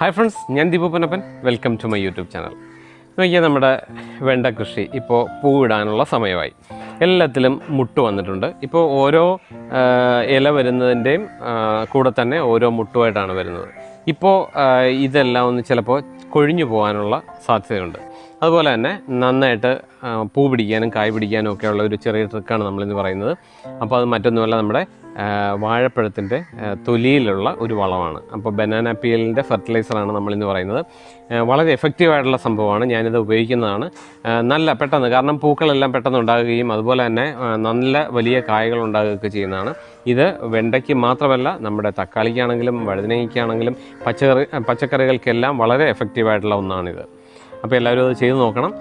Hi friends ഞാൻ Deepu Ponnappan. Welcome to my YouTube channel നോക്കിയാൽ നമ്മുടെ വെണ്ട കൃഷി ഇപ്പോൾ പൂവിടാനുള്ള സമയമായി. എല്ലാത്തിലും മുട്ട് വന്നിട്ടുണ്ട്. ഇപ്പോൾ ഓരോ ഇല വരുന്നതിന്റെയും കൂടെ തന്നെ ഓരോ മുട്ടുമായിട്ടാണ് വരുന്നത്. ഇപ്പോൾ ഇതെല്ലാം ഒന്ന് ചിലപ്പോൾ കൊഴിഞ്ഞു പോകാനുള്ള സാധ്യതയുണ്ട്. അതുപോലെ തന്നെ നന്നായിട്ട് പൂ പിടിക്കാനും കായ് പിടിക്കാനും ഒക്കെയുള്ള ഒരു ചെറിയ ട്രിക്കാണ് നമ്മളിന്ന് പറയുന്നത്. അപ്പോൾ അത് മറ്റൊന്നുമല്ല നമ്മുടെ വാഴപ്പഴത്തിന്റെ തൊലിയിലുള്ള ഒരു വളമാണ്. അപ്പോൾ ബനാന പീലിന്റെ ഫെർട്ടിലൈസറാണ് നമ്മളിന്ന് പറയുന്നത്. വളരെ എഫക്റ്റീവായിട്ടുള്ള സംഭവമാണ്. ഞാനിത് ഉപയോഗിക്കുന്നതാണ്. നല്ല പെട്ടെന്ന് കാരണം പൂക്കളെല്ലാം പെട്ടെന്ന് ഉണ്ടാകുകയും അതുപോലെ തന്നെ നല്ല വലിയ കായകൾ ഉണ്ടാകുകയൊക്കെ ചെയ്യുന്നതാണ്. ഇത് വെണ്ടയ്ക്ക് മാത്രമല്ല നമ്മുടെ തക്കാളിക്കാണെങ്കിലും വഴുതനങ്ങയ്ക്കാണെങ്കിലും പച്ചക്കറി പച്ചക്കറികൾക്കെല്ലാം വളരെ എഫക്റ്റീവായിട്ടുള്ള ഒന്നാണിത്. അപ്പോൾ എല്ലാവരും അത് ചെയ്ത് നോക്കണം.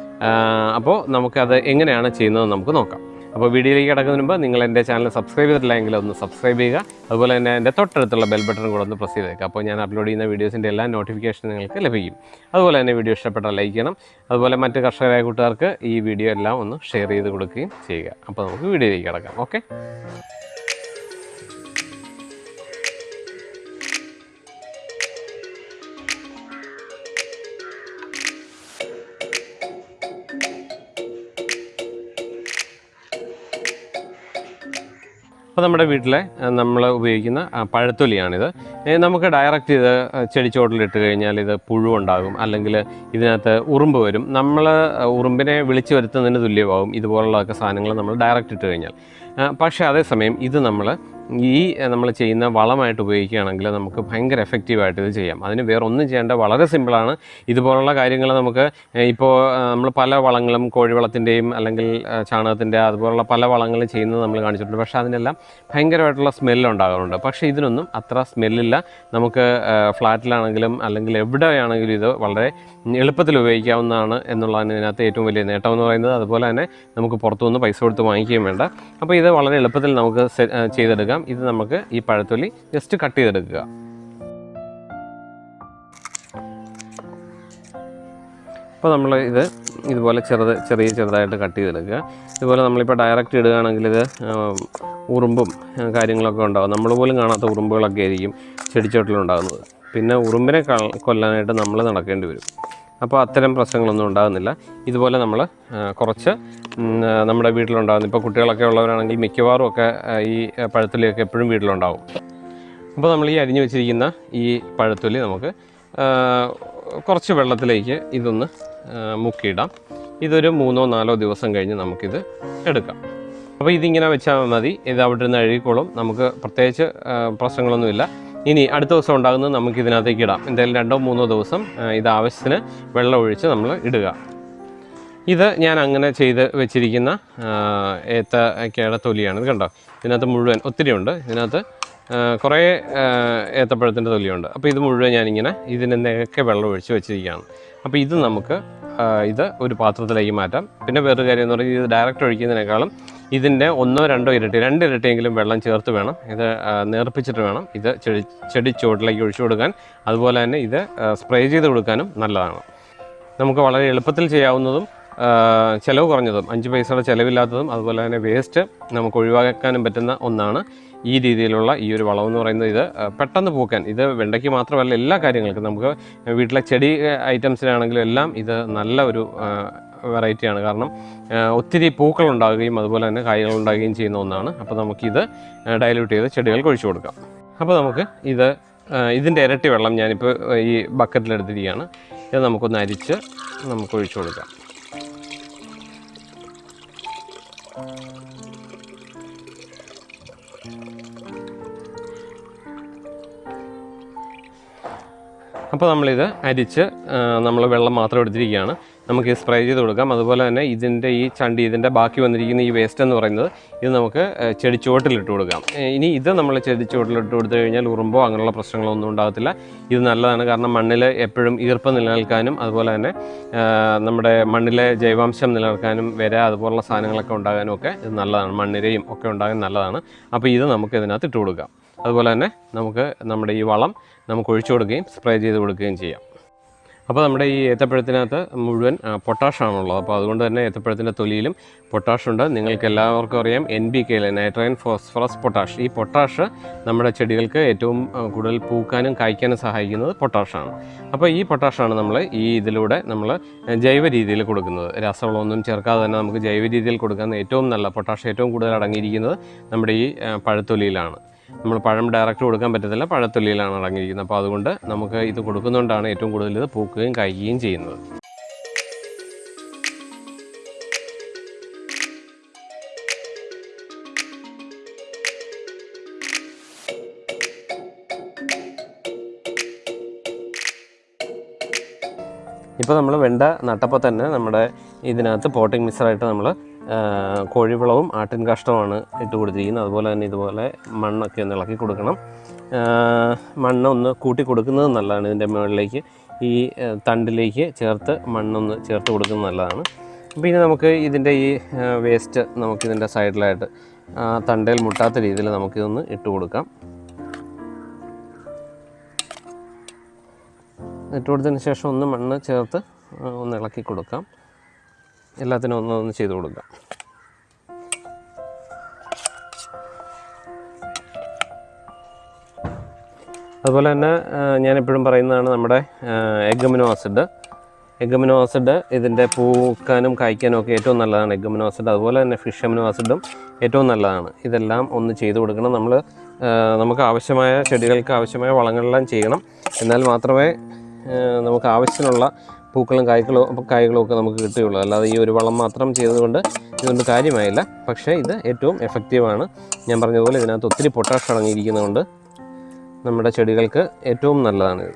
അപ്പോൾ നമുക്കത് എങ്ങനെയാണ് ചെയ്യുന്നത് നമുക്ക് നോക്കാം. അപ്പോൾ വീഡിയോയിലേക്ക് കിടക്കുന്നതിന് മുമ്പ് നിങ്ങൾ എന്റെ ചാനൽ സബ്സ്ക്രൈബ് ചെയ്തിട്ടില്ലെങ്കിൽ ഒന്ന് സബ്സ്ക്രൈബ് ചെയ്യുക. അതുപോലെ തന്നെ എന്റെ തൊട്ടടുത്തുള്ള ബെൽ ബട്ടൺ കൂടെ ഒന്ന് പ്രസ് ചെയ്തേക്കുക അപ്പോൾ ഞാൻ അപ്ലോഡ് ചെയ്യുന്ന വീഡിയോസിന്റെ എല്ലാ നോട്ടിഫിക്കേഷൻ നിങ്ങൾക്ക് ലഭിക്കും. അതുപോലെ തന്നെ വീഡിയോ ഇഷ്ടപ്പെട്ടാൽ ലൈക്ക് ചെയ്യണം. അതുപോലെ മറ്റ് കർഷകരായ കൂട്ടുകാർക്ക് ഈ വീഡിയോ എല്ലാം ഒന്ന് ഷെയർ ചെയ്ത് കൊടുക്കുകയും ചെയ്യുക. അപ്പോൾ നമുക്ക് വീഡിയോയിലേക്ക് കിടക്കാം. ഓക്കെ? അപ്പോൾ നമ്മുടെ വീട്ടിലെ നമ്മൾ ഉപയോഗിക്കുന്ന പഴത്തൊലിയാണിത്. നമുക്ക് ഡയറക്റ്റ് ഇത് ചെടിച്ചോട്ടിലിട്ട് കഴിഞ്ഞാൽ ഇത് പുഴുവുണ്ടാകും. അല്ലെങ്കിൽ ഇതിനകത്ത് ഉറുമ്പ് വരും. നമ്മൾ ഉറുമ്പിനെ വിളിച്ചു വരുത്തുന്നതിന് തുല്യമാകും. ഇതുപോലുള്ളതൊക്കെ സാധനങ്ങൾ നമ്മൾ ഡയറക്റ്റ് ഇട്ട് കഴിഞ്ഞാൽ. പക്ഷേ അതേസമയം ഇത് നമ്മൾ ഈ നമ്മൾ ചെയ്യുന്ന വളമായിട്ട് ഉപയോഗിക്കുകയാണെങ്കിൽ നമുക്ക് ഭയങ്കര എഫക്റ്റീവായിട്ട് ഇത് ചെയ്യാം. അതിന് വേറെ ഒന്നും ചെയ്യേണ്ട വളരെ സിമ്പിളാണ് ഇതുപോലുള്ള കാര്യങ്ങൾ നമുക്ക് ഇപ്പോൾ നമ്മൾ പല വളങ്ങളും കോഴിവളത്തിന്റെയും അല്ലെങ്കിൽ ചാണകത്തിന്റെ അതുപോലുള്ള പല വളങ്ങളും ചെയ്യുന്നത് നമ്മൾ കാണിച്ചിട്ടുണ്ട്. പക്ഷേ അതിനെല്ലാം ഭയങ്കരമായിട്ടുള്ള സ്മെല്ല് ഉണ്ടാകാറുണ്ട്. പക്ഷേ ഇതിനൊന്നും അത്ര സ്മെല്ലില്ല നമുക്ക് ഫ്ലാറ്റിലാണെങ്കിലും അല്ലെങ്കിൽ എവിടെയാണെങ്കിലും ഇത് വളരെ എളുപ്പത്തിൽ ഉപയോഗിക്കാവുന്നതാണ് എന്നുള്ളതാണ് ഇതിനകത്ത് ഏറ്റവും വലിയ നേട്ടം എന്ന് പറയുന്നത്. അതുപോലെ തന്നെ നമുക്ക് പുറത്തുനിന്ന് പൈസ കൊടുത്ത് വാങ്ങിക്കുകയും വേണ്ട. അപ്പോൾ ഇത് വളരെ എളുപ്പത്തിൽ നമുക്ക് ചെയ്തെടുക്കാം. ഇത് നമുക്ക് ഈ പഴത്തൊലി ജസ്റ്റ് കട്ട് ചെയ്തെടുക്കുക. അപ്പോൾ നമ്മൾ ഇത് ഇതുപോലെ ചെറുത് ചെറിയ ചെറുതായിട്ട് കട്ട് ചെയ്തെടുക്കുക. ഇതുപോലെ നമ്മളിപ്പോൾ ഡയറക്റ്റ് ഇടുകയാണെങ്കിൽ ഇത് ഉറുമ്പും കാര്യങ്ങളൊക്കെ ഉണ്ടാകും നമ്മൾ പോലും കാണാത്ത ഉറുമ്പുകളൊക്കെ ആയിരിക്കും ചെടിച്ചോട്ടിലുണ്ടാകുന്നത്. പിന്നെ ഉറുമ്പിനെ കൊല്ലാനായിട്ട് നമ്മൾ നടക്കേണ്ടി വരും. അപ്പോൾ അത്തരം പ്രശ്നങ്ങളൊന്നും ഉണ്ടാകുന്നില്ല. ഇതുപോലെ നമ്മൾ കുറച്ച് നമ്മുടെ വീട്ടിലുണ്ടാകുന്ന ഇപ്പോൾ കുട്ടികളൊക്കെ ഉള്ളവരാണെങ്കിൽ മിക്കവാറും ഒക്കെ ഈ പഴത്തൊലിയൊക്കെ എപ്പോഴും വീട്ടിലുണ്ടാവും. അപ്പോൾ നമ്മൾ ഈ അരിഞ്ഞു വെച്ചിരിക്കുന്ന ഈ പഴത്തൊലി നമുക്ക് കുറച്ച് വെള്ളത്തിലേക്ക് ഇതൊന്ന് മുക്കിയിടാം. ഇതൊരു മൂന്നോ നാലോ ദിവസം കഴിഞ്ഞ് നമുക്കിത് എടുക്കാം. അപ്പോൾ ഇതിങ്ങനെ വെച്ചാൽ മതി. ഇത് അവിടെ നിന്ന് അഴുകിക്കോളും. നമുക്ക് പ്രത്യേകിച്ച് പ്രശ്നങ്ങളൊന്നുമില്ല. ഇനി അടുത്ത ദിവസം ഉണ്ടാകുന്നത് നമുക്ക് ഇതിനകത്തേക്ക് ഇടാം. എന്തായാലും രണ്ടോ മൂന്നോ ദിവസം ഇത് ആവശ്യത്തിന് വെള്ളം ഒഴിച്ച് നമ്മൾ ഇടുക. ഇത് ഞാൻ അങ്ങനെ ചെയ്ത് വെച്ചിരിക്കുന്ന ഏത്ത ഏത്തക്കയുടെ തൊലിയാണ്. ഇത് കണ്ടോ? ഇതിനകത്ത് മുഴുവൻ ഒത്തിരി ഉണ്ട്. ഇതിനകത്ത് കുറേ ഏത്തപ്പഴത്തിന്റെ തൊലിയുണ്ട്. അപ്പോൾ ഇത് മുഴുവൻ ഞാനിങ്ങനെ ഇതിന് നിരക്കെ വെള്ളം ഒഴിച്ച് വെച്ചിരിക്കുകയാണ്. അപ്പോൾ ഇത് നമുക്ക് ഇത് ഒരു പാത്രത്തിലേക്ക് മാറ്റാം. പിന്നെ വേറൊരു കാര്യം എന്ന് പറഞ്ഞാൽ ഇത് ഡയറക്റ്റ് ഒഴിക്കുന്നതിനേക്കാളും ഇതിന്റെ ഒന്നോ രണ്ടോ ഇരട്ടി രണ്ട് ഇരട്ടിയെങ്കിലും വെള്ളം ചേർത്ത് വേണം. ഇത് നേർപ്പിച്ചിട്ട് വേണം. ഇത് ചെടി ചെടി ചുവട്ടിലേക്ക് ഒഴിച്ചു കൊടുക്കാൻ. അതുപോലെ തന്നെ ഇത് സ്പ്രേ ചെയ്ത് കൊടുക്കാനും നല്ലതാണ്. നമുക്ക് വളരെ എളുപ്പത്തിൽ ചെയ്യാവുന്നതും ചിലവ് കുറഞ്ഞതും അഞ്ച് പൈസയുടെ ചിലവില്ലാത്തതും അതുപോലെ തന്നെ വേസ്റ്റ് നമുക്ക് ഒഴിവാക്കാനും പറ്റുന്ന ഒന്നാണ് ഈ രീതിയിലുള്ള ഈ ഒരു വളം എന്ന് പറയുന്നത്. ഇത് പെട്ടെന്ന് പൂക്കാൻ. ഇത് വെണ്ടയ്ക്ക് മാത്രമല്ല എല്ലാ കാര്യങ്ങൾക്കും. നമുക്ക് വീട്ടിലെ ചെടി ഐറ്റംസിനാണെങ്കിലും എല്ലാം ഇത് നല്ല ഒരു വെറൈറ്റിയാണ്. കാരണം ഒത്തിരി പൂക്കൾ ഉണ്ടാകുകയും അതുപോലെ തന്നെ കായ്കൾ ഉണ്ടാകുകയും ചെയ്യുന്ന ഒന്നാണ്. അപ്പോൾ നമുക്കിത് ഡയലൂട്ട് ചെയ്ത് ചെടികൾ ഒഴിച്ചു കൊടുക്കാം. അപ്പോൾ നമുക്ക് ഇത് ഇതിന്റെ ഇരട്ടി വെള്ളം ഞാനിപ്പോൾ ഈ ബക്കറ്റിലെടുത്തിരിക്കുകയാണ് ഇത് നമുക്കൊന്ന് അരിച്ച് നമുക്ക് ഒഴിച്ചു കൊടുക്കാം. അപ്പോൾ നമ്മളിത് അരിച്ച് നമ്മൾ വെള്ളം മാത്രം എടുത്തിരിക്കുകയാണ്. നമുക്ക് സ്പ്രേ ചെയ്ത് കൊടുക്കാം. അതുപോലെ തന്നെ ഇതിന്റെ ഈ ചണ്ടി ഇതിന്റെ ബാക്കി വന്നിരിക്കുന്ന ഈ വേസ്റ്റ് എന്ന് പറയുന്നത് ഇത് നമുക്ക് ചെടിച്ചുവട്ടിലിട്ട് കൊടുക്കാം. ഇനി ഇത് നമ്മൾ ചെടിച്ചുവട്ടിലിട്ട് കൊടുത്തു കഴിഞ്ഞാൽ ഉറുമ്പോ അങ്ങനെയുള്ള പ്രശ്നങ്ങളൊന്നും ഉണ്ടാകത്തില്ല. ഇത് നല്ലതാണ് കാരണം മണ്ണിൽ എപ്പോഴും ഈർപ്പം നിലനിൽക്കാനും അതുപോലെ തന്നെ നമ്മുടെ മണ്ണിലെ ജൈവാംശം നിലനിൽക്കാനും വര അതുപോലുള്ള സാധനങ്ങളൊക്കെ ഉണ്ടാകാനും ഒക്കെ ഇത് നല്ലതാണ്. മണ്ണിരയും ഒക്കെ ഉണ്ടാകാൻ നല്ലതാണ്. അപ്പോൾ ഇത് നമുക്ക് ഇതിനകത്ത് ഇട്ട് കൊടുക്കാം. അതുപോലെ തന്നെ നമുക്ക് നമ്മുടെ ഈ വളം നമുക്ക് ഒഴിച്ചു കൊടുക്കുകയും സ്പ്രേ ചെയ്ത് കൊടുക്കുകയും ചെയ്യാം. അപ്പോൾ നമ്മുടെ ഈ ഏത്തപ്പഴത്തിനകത്ത് മുഴുവൻ പൊട്ടാഷാണുള്ളത് അപ്പോൾ അതുകൊണ്ട് തന്നെ ഏത്തപ്പഴത്തിന്റെ തൊലിയിലും പൊട്ടാഷുണ്ട് നിങ്ങൾക്ക് എല്ലാവർക്കും അറിയാം എൻ ബി കെയിൽ നൈട്രജൻ ഫോസ്ഫറസ് പൊട്ടാഷ് ഈ പൊട്ടാഷ് നമ്മുടെ ചെടികൾക്ക് ഏറ്റവും കൂടുതൽ പൂക്കാനും കായ്ക്കാനും സഹായിക്കുന്നത് പൊട്ടാഷാണ് അപ്പോൾ ഈ പൊട്ടാഷാണ് നമ്മൾ ഈ ഇതിലൂടെ നമ്മൾ ജൈവ രീതിയിൽ കൊടുക്കുന്നത്. രാസവളമൊന്നും ചേർക്കാതെ തന്നെ നമുക്ക് ജൈവ രീതിയിൽ കൊടുക്കാൻ ഏറ്റവും നല്ല പൊട്ടാഷ് ഏറ്റവും കൂടുതൽ അടങ്ങിയിരിക്കുന്നത് നമ്മുടെ ഈ പഴത്തൊലിയിലാണ്. നമ്മൾ പഴം ഡയറക്റ്റ് കൊടുക്കാൻ പറ്റത്തില്ല. പഴത്തൊലിയിലാണ് അടങ്ങിയിരിക്കുന്നത്. അപ്പോൾ അതുകൊണ്ട് നമുക്ക് ഇത് കൊടുക്കുന്നതുകൊണ്ടാണ് ഏറ്റവും കൂടുതൽ ഇത് പൂക്കുകയും കായ്ക്കുകയും ചെയ്യുന്നത്. ഇപ്പോൾ നമ്മൾ വെണ്ട നട്ടപ്പോൾ തന്നെ നമ്മുടെ ഇതിനകത്ത് പോട്ടിംഗ് മിക്സറായിട്ട് നമ്മൾ കോഴിവളവും ആട്ടിൻ കാഷ്ടമാണ് ഇട്ട് കൊടുത്തിരിക്കുന്നത്. അതുപോലെ തന്നെ ഇതുപോലെ മണ്ണൊക്കെ ഒന്ന് ഇളക്കി കൊടുക്കണം. മണ്ണ് ഒന്ന് കൂട്ടി കൊടുക്കുന്നത് നല്ലതാണ്. ഇതിന്റെ മുകളിലേക്ക് ഈ തണ്ടിലേക്ക് ചേർത്ത് മണ്ണൊന്ന് ചേർത്ത് കൊടുക്കുന്നത് നല്ലതാണ്. പിന്നെ നമുക്ക് ഇതിന്റെ ഈ വേസ്റ്റ് നമുക്കിതിന്റെ സൈഡിലായിട്ട് തണ്ടയിൽ മുട്ടാത്ത രീതിയിൽ നമുക്കിതൊന്ന് ഇട്ട് കൊടുക്കാം. ഇട്ട് കൊടുത്തതിന് ശേഷം ഒന്ന് മണ്ണ് ചേർത്ത് ഒന്ന് ഇളക്കി കൊടുക്കാം. എല്ലാത്തിനും ഒന്നൊന്ന് ഒന്ന് ചെയ്ത് കൊടുക്കാം. അതുപോലെ തന്നെ ഞാനെപ്പോഴും പറയുന്നതാണ് നമ്മുടെ എഗമിനോ ആസിഡ്. എഗമിനോ ആസിഡ് ഇതിന്റെ പൂക്കാനും കായ്ക്കാനും ഒക്കെ ഏറ്റവും നല്ലതാണ്. എഗമിനോ ആസിഡ് അതുപോലെ തന്നെ ഫിഷ് അമിനോ ആസിഡും ഏറ്റവും നല്ലതാണ്. ഇതെല്ലാം ഒന്ന് ചെയ്ത് കൊടുക്കണം. നമ്മൾ നമുക്ക് ആവശ്യമായ ചെടികൾക്ക് ആവശ്യമായ വളങ്ങളെല്ലാം ചെയ്യണം. എന്നാൽ മാത്രമേ നമുക്ക് ആവശ്യത്തിനുള്ള പൂക്കളും കായ്ക്കളും കായ്കളും ഒക്കെ നമുക്ക് കിട്ടുകയുള്ളൂ. അല്ലാതെ ഈ ഒരു വളം മാത്രം ചെയ്തുകൊണ്ട് ഇതുകൊണ്ട് കാര്യമായില്ല. പക്ഷേ ഇത് ഏറ്റവും എഫക്റ്റീവാണ് ഞാൻ പറഞ്ഞതുപോലെ ഇതിനകത്ത് ഒത്തിരി പൊട്ടാഷ് അടങ്ങിയിരിക്കുന്നതുകൊണ്ട് നമ്മുടെ ചെടികൾക്ക് ഏറ്റവും നല്ലതാണ് ഇത്.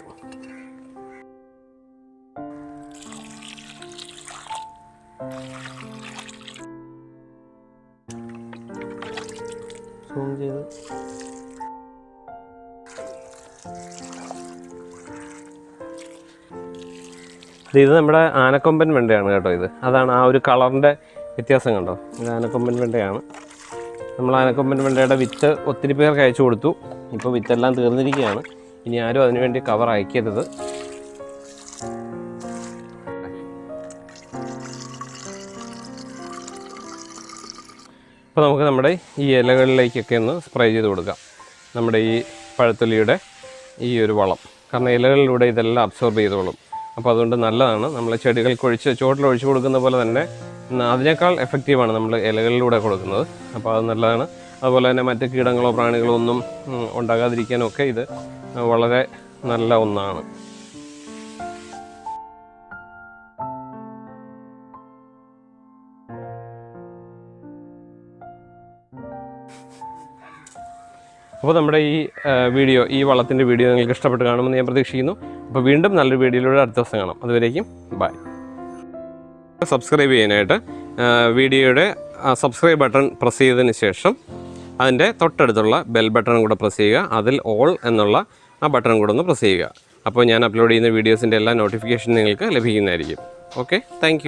സൂം ചെയ്ത്. ഇത് നമ്മുടെ ആനക്കൊമ്പൻ വെണ്ടയാണ് കേട്ടോ ഇത്. അതാണ് ആ ഒരു കളറിന്റെ വ്യത്യാസം കണ്ടോ? ഇത് ആനക്കൊമ്പൻ വെണ്ടയാണ്. നമ്മൾ ആനക്കൊമ്പൻ വെണ്ടയുടെ വിത്ത് ഒത്തിരി പേർക്ക് അയച്ചു കൊടുത്തു. ഇപ്പോൾ വിത്തെല്ലാം തീർന്നിരിക്കുകയാണ്. ഇനി ആരും അതിനുവേണ്ടി കവർ അയക്കരുത്. ഇപ്പോൾ നമുക്ക് നമ്മുടെ ഈ ഇലകളിലേക്കൊക്കെ ഒന്ന് സ്പ്രേ ചെയ്ത് കൊടുക്കാം. നമ്മുടെ ഈ പഴത്തൊലിയുടെ ഈ ഒരു വളം. കാരണം ഇലകളിലൂടെ ഇതെല്ലാം അബ്സോർബ് ചെയ്തോളും. അപ്പോൾ അതുകൊണ്ട് നല്ലതാണ്. നമ്മൾ ചെടികൾക്ക് ഒഴിച്ച് ചുവട്ടിൽ ഒഴിച്ചു കൊടുക്കുന്ന പോലെ തന്നെ അതിനേക്കാൾ എഫക്റ്റീവാണ് നമ്മൾ ഇലകളിലൂടെ കൊടുക്കുന്നത്. അപ്പോൾ അത് നല്ലതാണ്. അതുപോലെ തന്നെ മറ്റ് കീടങ്ങളോ പ്രാണികളോ ഒന്നും ഉണ്ടാകാതിരിക്കാനൊക്കെ ഇത് വളരെ നല്ല ഒന്നാണ്. അപ്പോൾ നമ്മുടെ ഈ വീഡിയോ ഈ വളത്തിന്റെ വീഡിയോ നിങ്ങൾക്ക് ഇഷ്ടപ്പെട്ട് കാണുമെന്ന് ഞാൻ പ്രതീക്ഷിക്കുന്നു. അപ്പോൾ വീണ്ടും നല്ലൊരു വീഡിയോയിലൂടെ അടുത്ത ദിവസം കാണാം. അതുവരേക്കും ബൈ സബ്സ്ക്രൈബ് ചെയ്യാനായിട്ട് വീഡിയോയുടെ സബ്സ്ക്രൈബ് ബട്ടൺ പ്രസ് ചെയ്തതിന് ശേഷം അതിന്റെ തൊട്ടടുത്തുള്ള ബെൽ ബട്ടൺ കൂടെ പ്രസ് ചെയ്യുക. അതിൽ ഓൾ എന്നുള്ള ആ ബട്ടൺ കൂടെ ഒന്ന് പ്രസ് ചെയ്യുക. അപ്പോൾ ഞാൻ അപ്ലോഡ് ചെയ്യുന്ന വീഡിയോസിന്റെ എല്ലാ നോട്ടിഫിക്കേഷൻ നിങ്ങൾക്ക് ലഭിക്കുന്നതായിരിക്കും. Okay thank